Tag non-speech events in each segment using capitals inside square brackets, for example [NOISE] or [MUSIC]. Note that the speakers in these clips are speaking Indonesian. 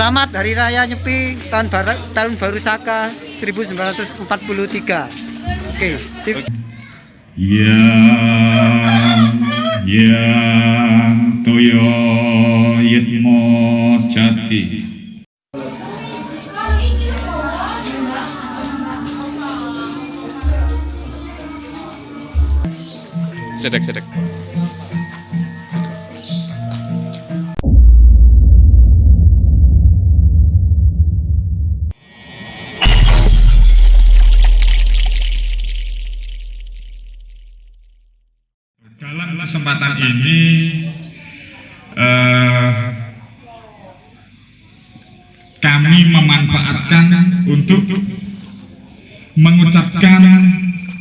Selamat Hari Raya Nyepi tahun baru, tahun baru Saka 1943. Oke, sip. Yang yang toyo yitmo jati sedek sedek memanfaatkan untuk mengucapkan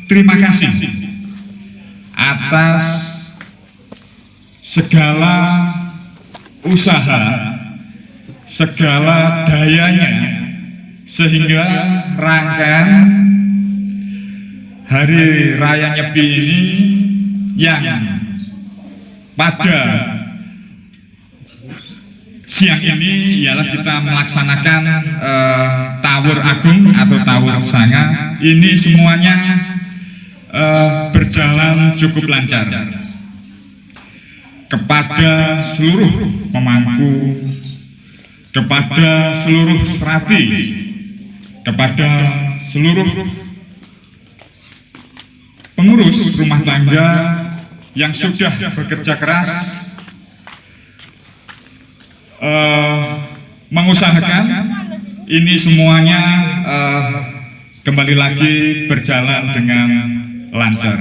terima kasih atas segala usaha, segala dayanya, sehingga rangkaian Hari Raya Nyepi ini yang pada siang ini ialah kita melaksanakan eh, Tawur Agung atau Tawur Sanga. Ini semuanya eh, berjalan cukup lancar kepada seluruh pemangku, kepada seluruh serati, kepada seluruh pengurus rumah tangga yang sudah bekerja keras eh, mengusahakan ini semuanya eh, kembali lagi berjalan dengan lancar.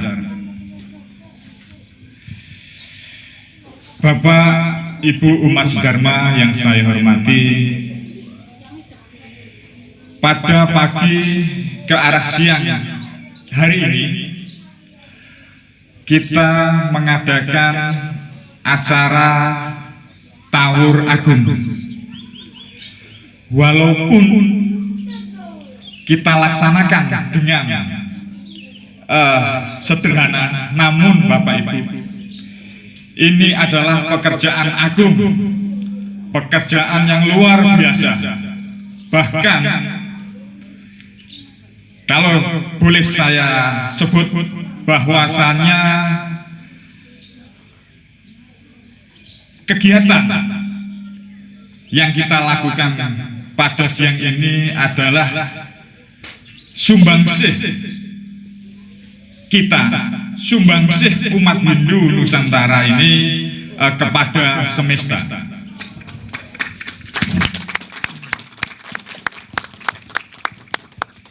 Bapak Ibu Umat Dharma yang saya hormati, pada pagi ke arah siang hari ini kita mengadakan acara Tawur Agung. Walaupun kita laksanakan dengan uh, sederhana, namun Bapak Ibu, ini adalah pekerjaan agung, pekerjaan yang luar biasa. Bahkan kalau boleh saya sebut bahwasannya kegiatan yang kita lakukan pada siang ini adalah sumbangsih kita, sumbangsih umat Hindu Nusantara ini eh, kepada semesta.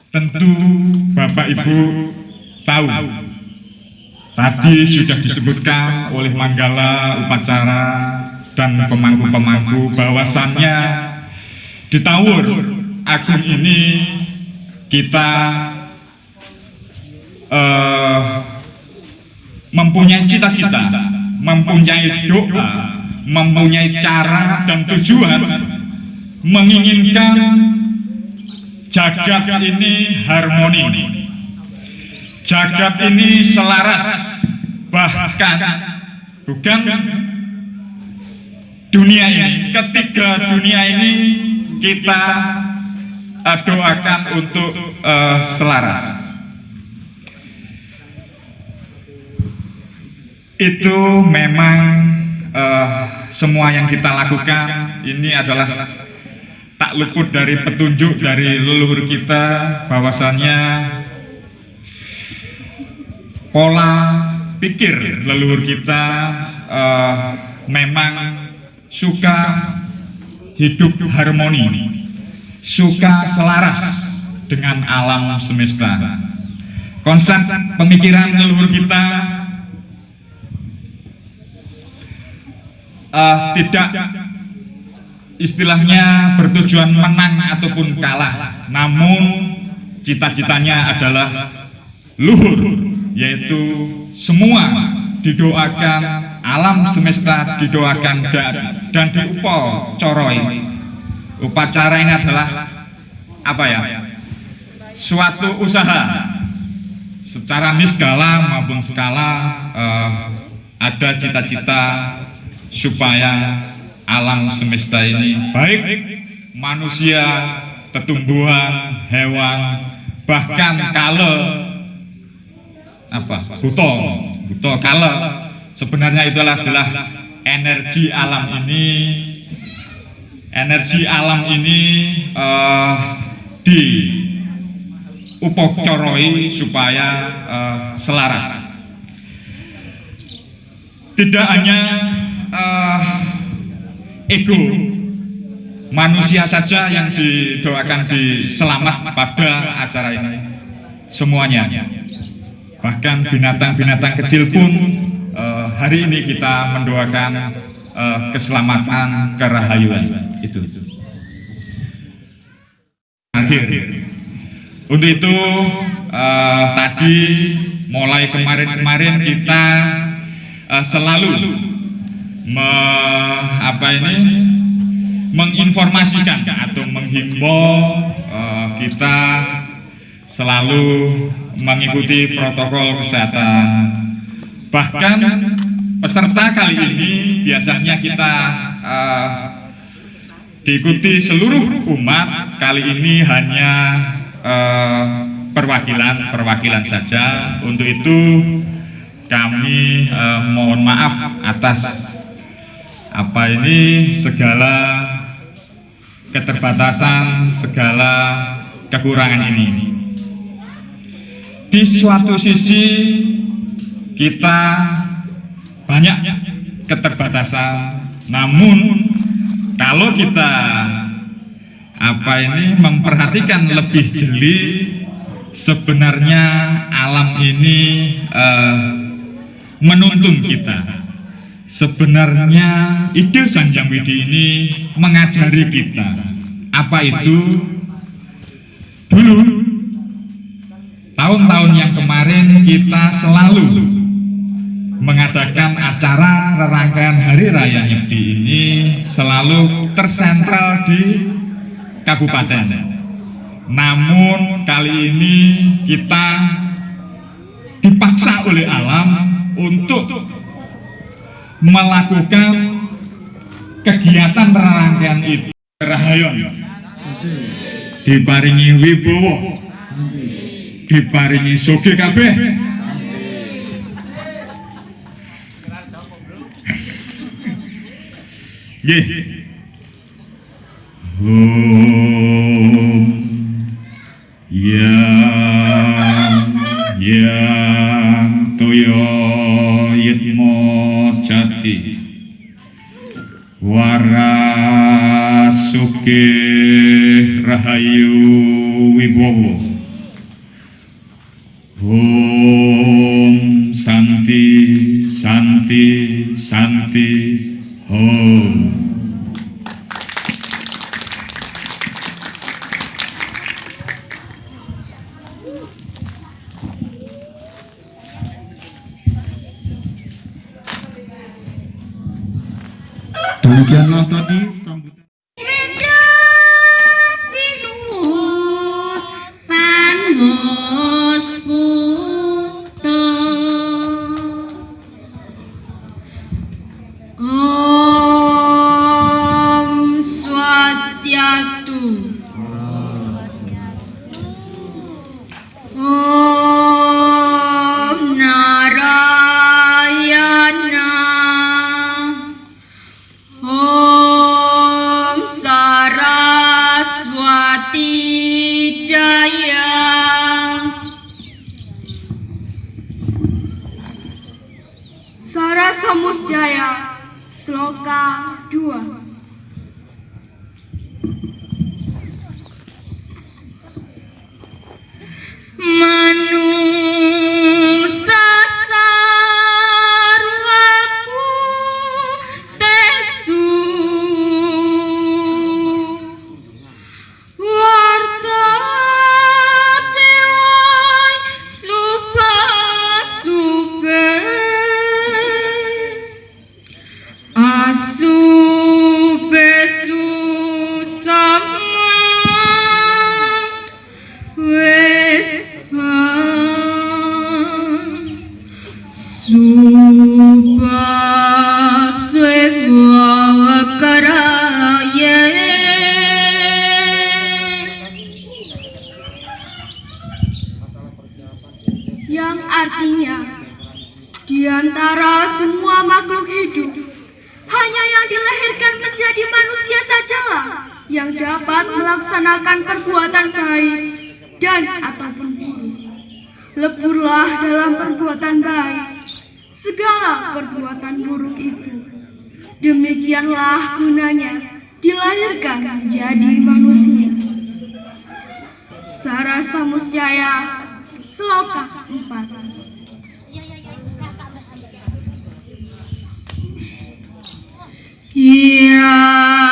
Tentu Bapak Ibu tahu tadi sudah disebutkan oleh Manggala upacara dan pemangku-pemangku bahwasannya di Tawur Agung ini kita eh, mempunyai cita-cita, mempunyai doa, mempunyai cara dan tujuan menginginkan jagat ini harmoni. Jagat ini selaras bahkan bukan dunia ini ketiga dunia ini kita uh, doakan untuk uh, selaras. Itu memang uh, semua yang kita lakukan ini adalah tak luput dari petunjuk dari leluhur kita bahwasannya pola pikir leluhur kita uh, memang suka hidup harmoni, suka selaras dengan alam semesta. Konsep pemikiran leluhur kita uh, tidak istilahnya bertujuan menang ataupun kalah, namun cita-citanya adalah luhur, yaitu semua didoakan alam semesta didoakan dan, dan diupol coroi. Upacara ini adalah apa ya? Suatu usaha secara niskala maupun skala uh, ada cita-cita supaya alam semesta ini baik manusia, tetumbuhan, hewan, bahkan kala apa? Buto, buto kala sebenarnya itu adalah energi alam ini. Energi alam ini eh, di supaya eh, selaras. Tidak hanya eh, ego manusia saja yang didoakan di selamat pada acara ini. Semuanya. Bahkan binatang-binatang kecil pun eh, hari ini kita mendoakan eh, keselamatan kerahayuan itu akhir untuk itu eh, tadi mulai kemarin-kemarin kita eh, selalu me, apa ini menginformasikan atau menghimbau eh, kita selalu mengikuti protokol kesehatan. Bahkan peserta kali ini biasanya kita eh, diikuti seluruh umat. Kali ini hanya eh, perwakilan-perwakilan saja. Untuk itu kami eh, mohon maaf atas apa ini segala keterbatasan, segala kekurangan ini. Di suatu sisi kita banyak keterbatasan, namun kalau kita apa ini memperhatikan lebih jeli, sebenarnya alam ini eh, menuntun kita. Sebenarnya ide Sanjang Widi ini mengajari kita apa itu dulu tahun-tahun yang kemarin kita selalu mengadakan acara rangkaian Hari Raya Nyepi ini selalu tersentral di kabupaten. Namun kali ini kita dipaksa oleh alam untuk melakukan kegiatan rangkaian itu. Rahayon. Diparingi wibowo. Diparingi soge kabeh Nggih. Om yang yang toyo yitmo jati warasuke rahayu wibowo. Om Santi Santi Santi Demikianlah tadi sambutan. Pinus い。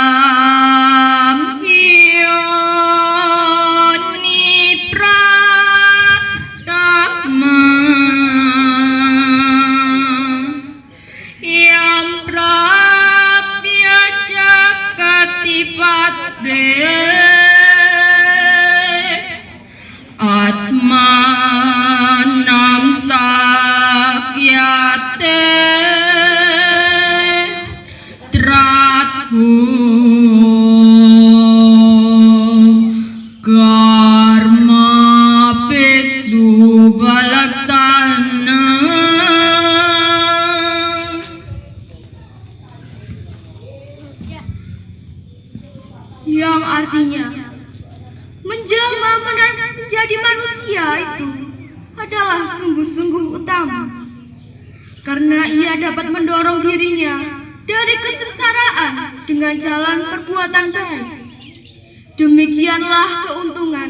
Demikianlah keuntungan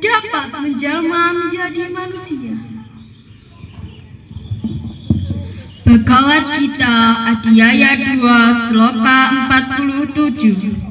dapat menjelma menjadi manusia. Bhagavad Gita Adhyaya 2 Sloka 47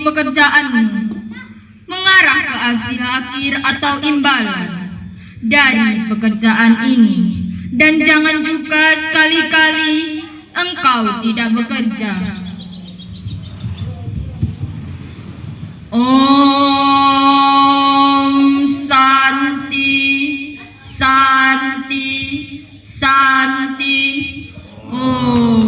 pekerjaanmu mengarah ke hasil akhir atau imbalan dari pekerjaan ini. Dan jangan juga sekali-kali engkau tidak bekerja. Om Santi Santi Santi Om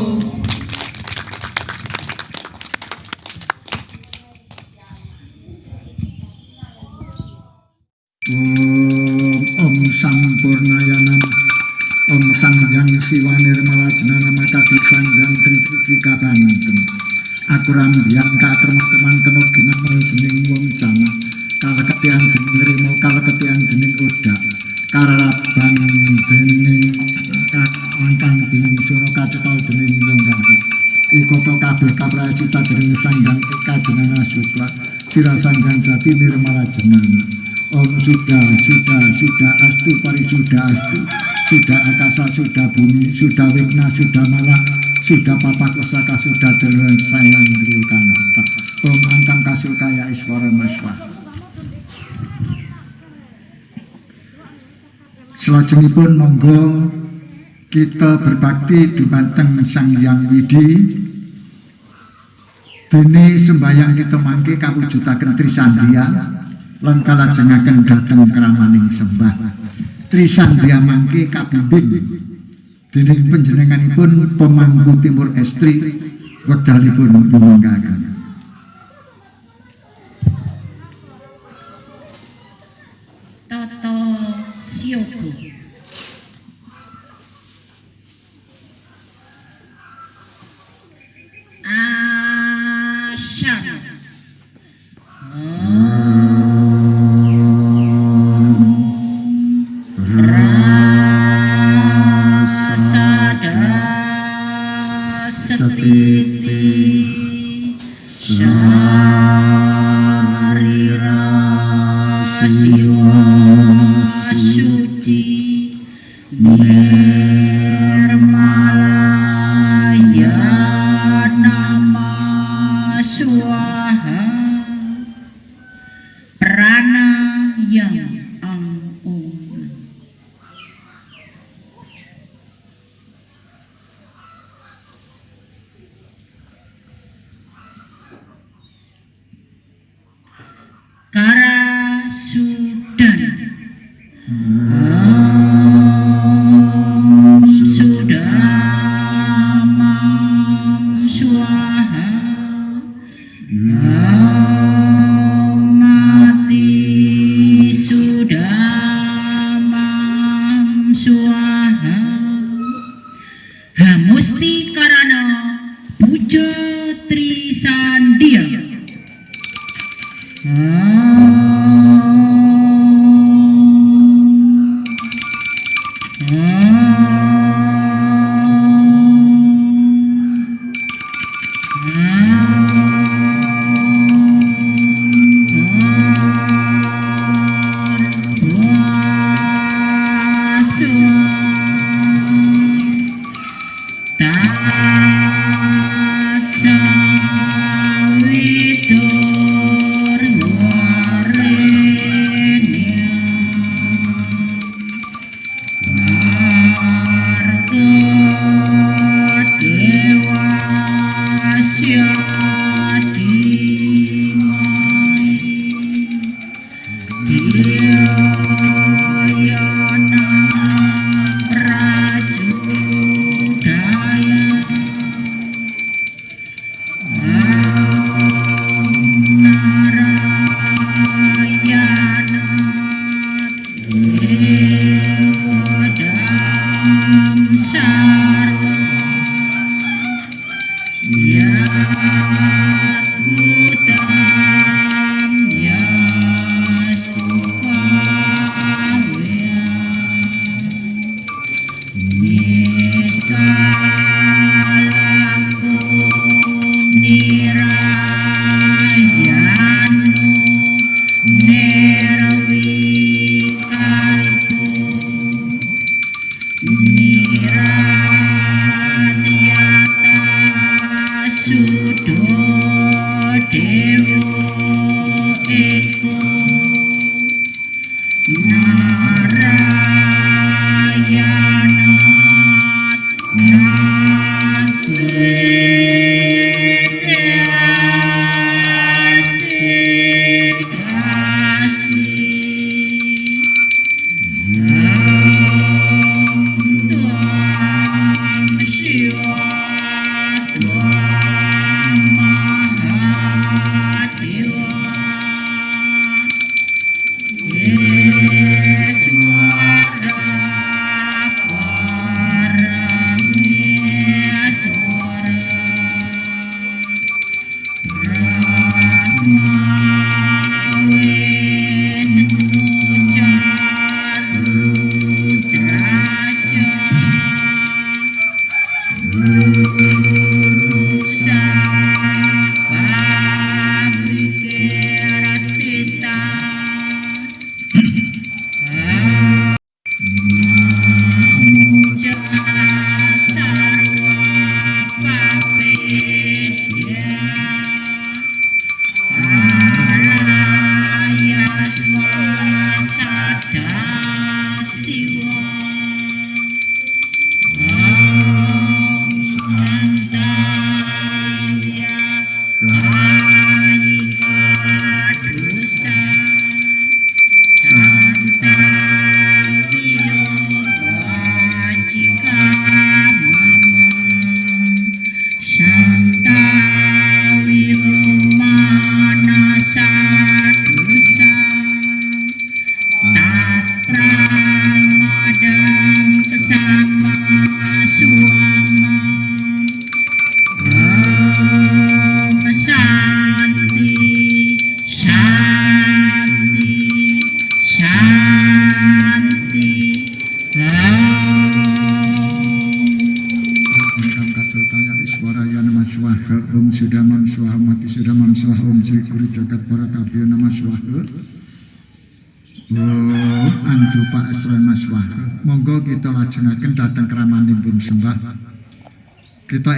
Sangjang Siwa Nirmala Jenana Makadi Sangjang Trisuci Kabanten Aku rambian katerma-teman kena ginamal dening wong jama. Kaleketian dening rimo kaleketian dening udak karaban dening angkang dening sura kacetal dening wong rakyat ikoto kabeh kapracita dening sanggang eka jenana supla sira sanggang jati nirmala jenana Om sudah, sudah, sudah astu parisuda astu sudah akasa, sudah bumi, sudah wigna, sudah malah sudah papa kesaka, sudah deluan sayang dulu kanata Om kasul kaya iswara maswa. Selajengipun monggo kita berbakti dumateng Sang Hyang Widi. Dene sembayang kita mangke kawujudaken Trisandian lan kalajengaken dhateng kramaning sembah. Trisandia mangke kabimbing dening panjenenganipun pemangku Timur Estri wekdalipun nyuwungaken. Peace.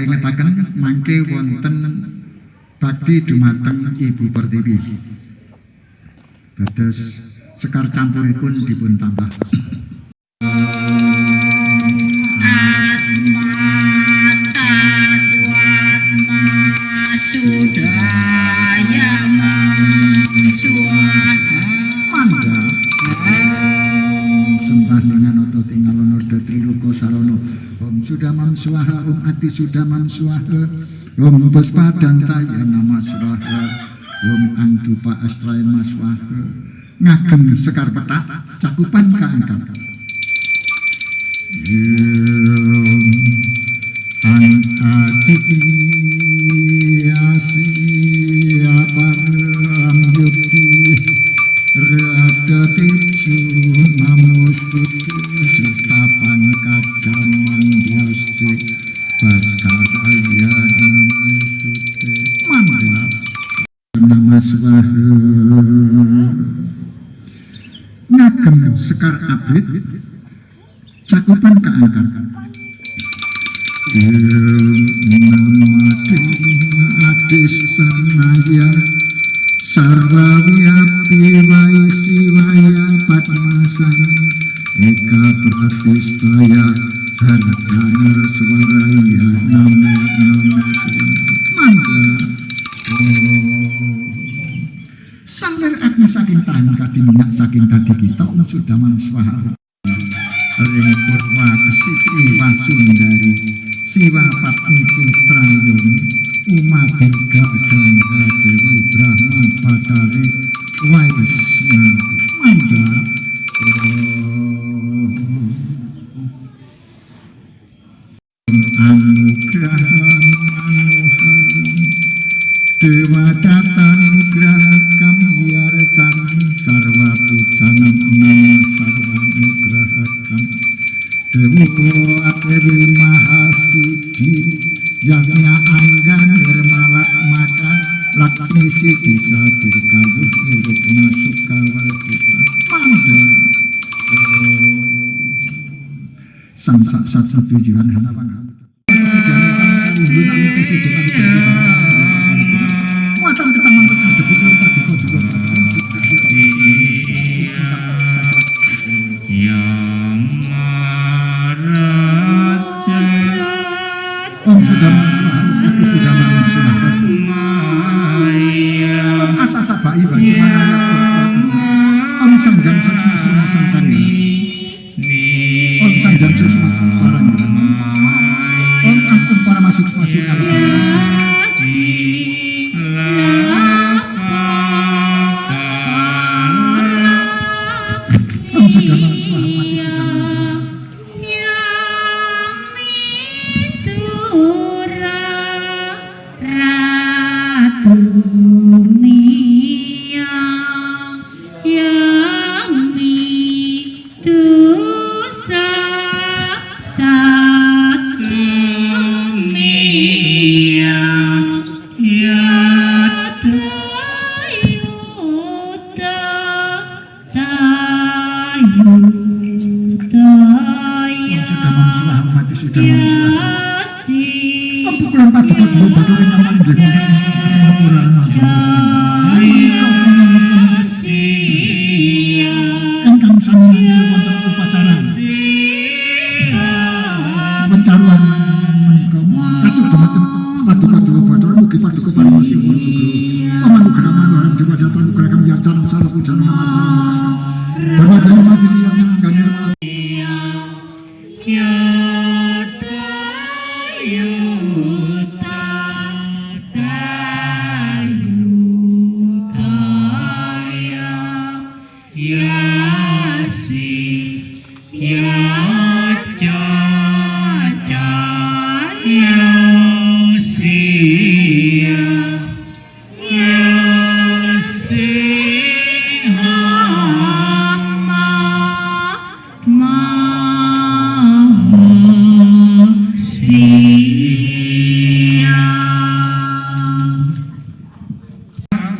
paringetaken mangke wonten bakti dumateng Ibu Pertiwi. terus sekar campuripun dipun tambah. ati sudah suaha Om padang taya nama suaha Om antupa astray maswaha Ngagem sekar petak cakupan keangkat Om anati asi aparang yukti Rada tisu namustutu Mantap. Nama Ngagem sekar abrit cakupan keangkat. Ilmu nama adis tanaya sarwa kawuh niru pinasuk kawal kita manda eh, sang sak satu tujuan hanapan hanapan.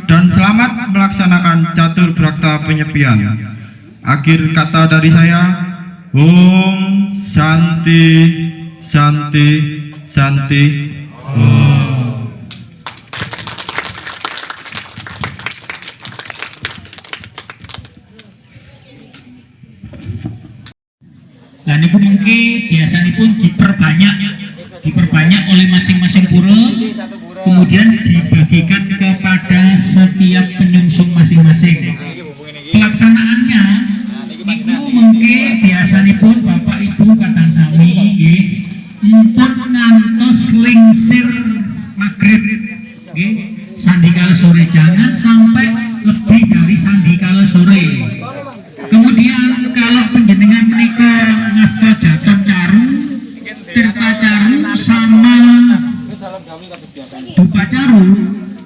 Dan selamat melaksanakan catur brakta penyepian. Akhir kata dari saya, Om Santi Santi. Shanti Shanti Shanti. Lah niku mengke biasanipun diperbanyak diperbanyak oleh masing-masing pura kemudian dibagikan kepada setiap penyungsung masing-masing. Pelaksanaannya niku mengke biasanipun Bapak Ibu kadang sami empun ngantos lingsir maghrib. Nggih sandikala sore jangan sampai lebih dari sandikala sore. Kemudian kalau penjenengan menikah ngasta jaton caru, tirta caru sama dupa caru,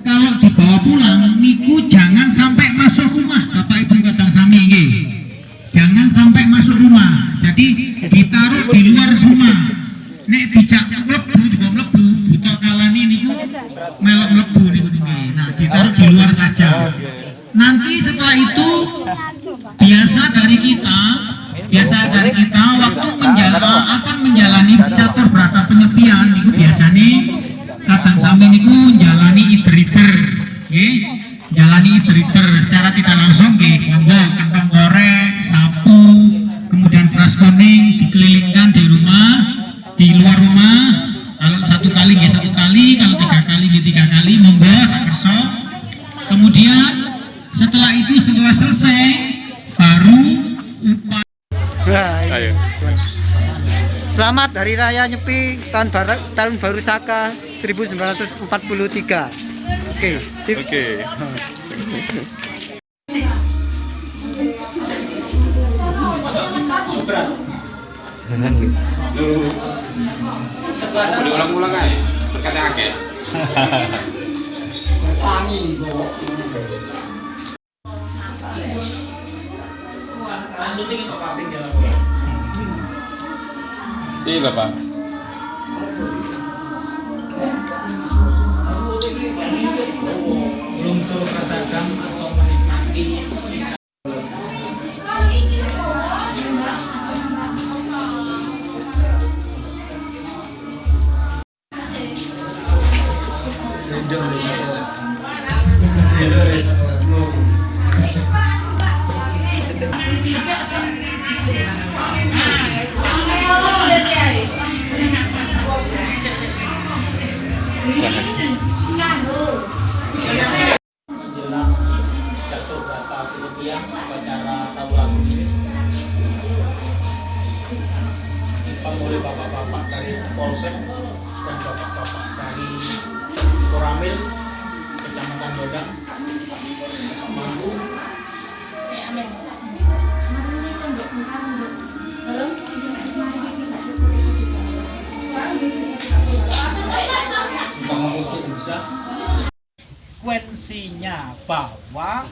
kalau dibawa pulang niku jangan sampai masuk rumah, Bapak Ibu kadang sami nggih. Jangan sampai masuk rumah. Jadi ditaruh di luar rumah. Nek dijak mlebu juga mlebu, buta kalani niku melok mlebu niku nggih. Nah, ditaruh di luar saja. Nanti setelah itu biasa dari kita biasa dari kita waktu menjalan akan menjalani catur berata penyepian niku biasanya kadang sami niku jalani Selamat Hari Raya Nyepi tahun baru, tahun baru Saka 1943. Oke, sip. Oke. Ulang-ulang aja, berkata akeh. Si Bapak. lungsur rasakan atau menikmati sisa menjelang jatuh berapa kemudian upacara tawuran ini dipanggil oleh bapak-bapak dari Polsek dan bapak-bapak konsekuensinya bahwa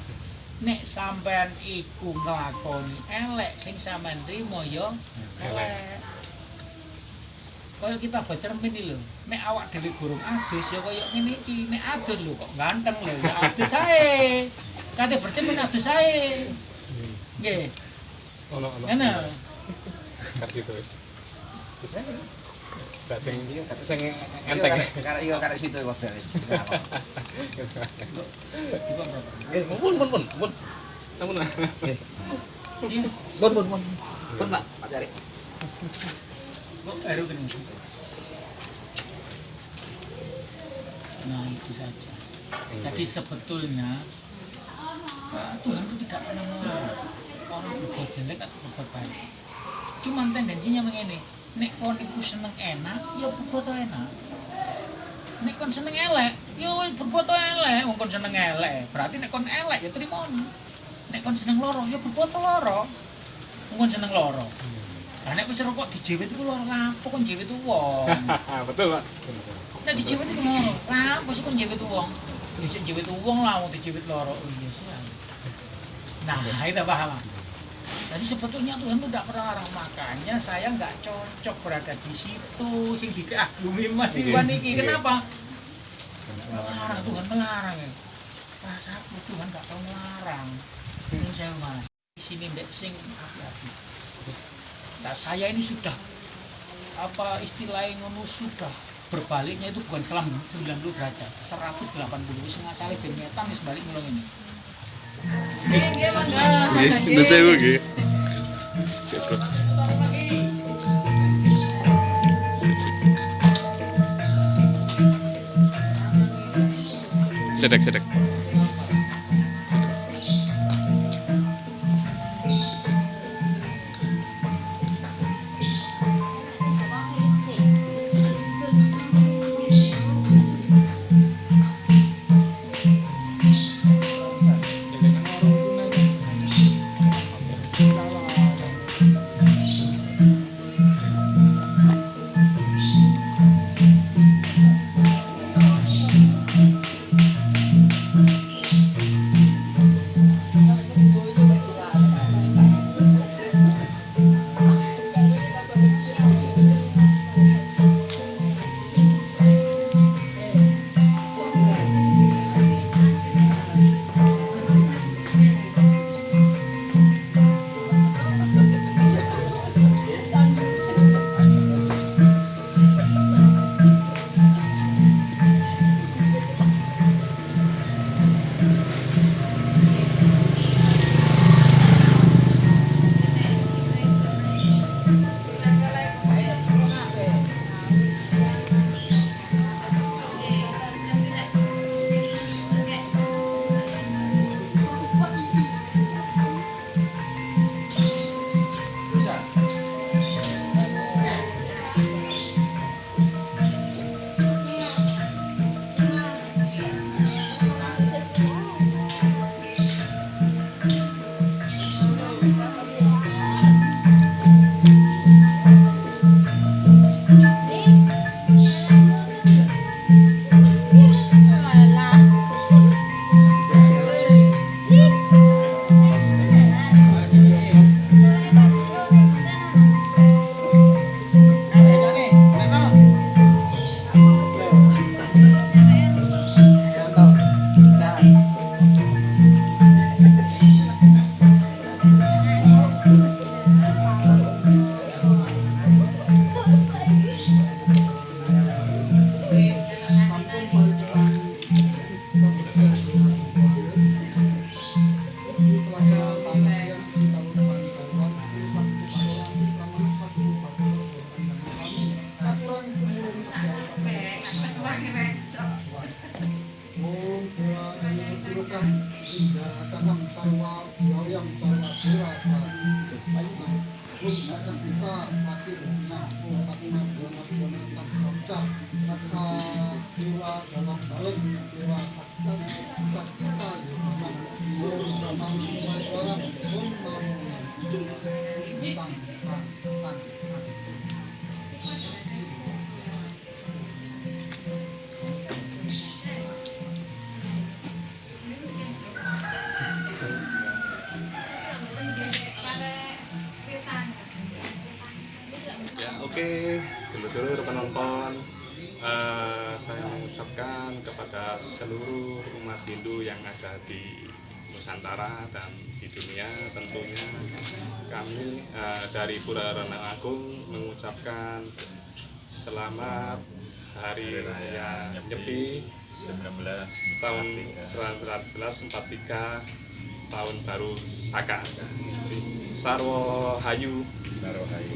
nek sampean iku nglakoni elek sing sampean trimo ya elek. Kaya kita baca iki lho. Nek awak dhewe gurung adus ya kaya ngene iki. Nek adus lho kok ganteng lho. Ya adus ae. Kate bercermin adus ae. Nggih. Ono ono. ngene. Kasih. Gak sing sing enteng. Karek iya karek situ kok dari. Pak, Pak nah itu saja. Jadi sebetulnya Tuhan itu tidak pernah melarang. Orang berbuat jelek atau berbuat baik. Cuman tendensinya begini nek kon iku seneng enak ya berbuat enak nek kon seneng elek ya wis berbuat elek wong kon seneng elek berarti nek kon elek ya terima nek kon seneng loro ya berbuat loro wong kon seneng loro Lah nek wis rokok dijewet iku loro lapo kon jewet wong. [LAUGHS] Betul, Pak. Nek dijewet iku loro, lapo sih kon jewet wong. Sik jewet wong lah wong dijewet loro. Oh iya sih. Nah, itu paham. Jadi sebetulnya Tuhan itu tidak melarang makanya saya nggak cocok berada di situ sing dikagumi Mas Iwan iki. Kenapa? Melarang Tuhan melarang ya. Rasaku Tuhan nggak tahu melarang. Ini saya Mas. sini mbek sing api-api. Nah, saya ini sudah apa istilahnya ngono sudah berbaliknya itu bukan selam 90 derajat 180 wis ngasale ben nyetan wis balik ngulung ini Nggih, ndak sewu nggih. Sip, Bro. Sip, sip. Di Nusantara dan di dunia tentunya kami eh, dari Pura Renang Agung mengucapkan selamat Hari Raya Nyepi 19 tahun 1943 tahun baru Saka. Sarwo Hayu Sarwo Hayu